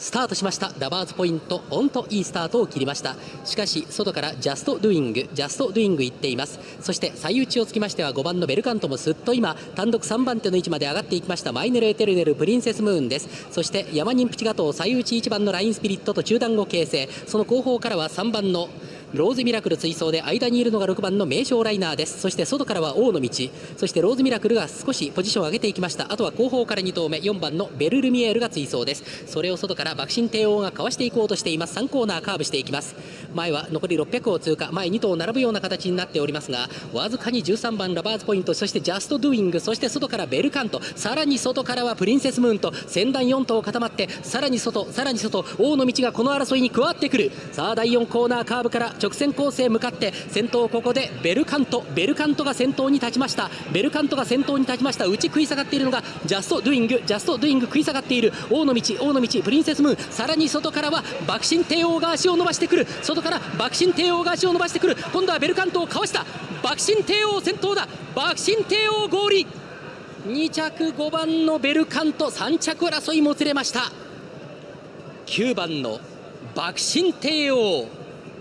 スタートしました。ラバーズポイントポンといいスタートを切りました。しかし外からジャストドゥイングジャストドゥイング行っています。そして最内をつきましては5番のベルカントもすっと今単独3番手の位置まで上がっていきました。マイネルエテルネルプリンセスムーンです。そしてヤマニンプチガトー最内1番のラインスピリットと中団を形成。その後方からは3番のローズミラクル追走で間にいるのが6番の名将ライナーです。そして外からは王の道。そしてローズミラクルが少しポジションを上げていきました。あとは後方から2頭目。4番のベルルミエールが追走です。それを外からバクシンテイオーがかわしていこうとしています。3コーナーカーブしていきます。前は残り600を通過。前2頭並ぶような形になっておりますがわずかに13番ラバーズポイント。そしてジャストドゥイング。そして外からベルカント。さらに外からはプリンセスムーンと先団4頭固まってさらに外さらに外。オウノミチがこの争いに加わってくる。さあ第4コーナーカーブから直線コースへ向かって先頭ここでベルカント。ベルカントが先頭に立ちました。ベルカントが先頭に立ちました。内食い下がっているのがジャストドゥイングジャストドゥイング食い下がっている。王の道王の道プリンセスムーン。さらに外からはバクシンテイオーが足を伸ばしてくる。外からバクシンテイオーが足を伸ばしてくる。今度はベルカントをかわした。爆心帝王先頭だ。爆心帝王合理2着5番のベルカント。3着争いもつれました。9番の爆心帝王。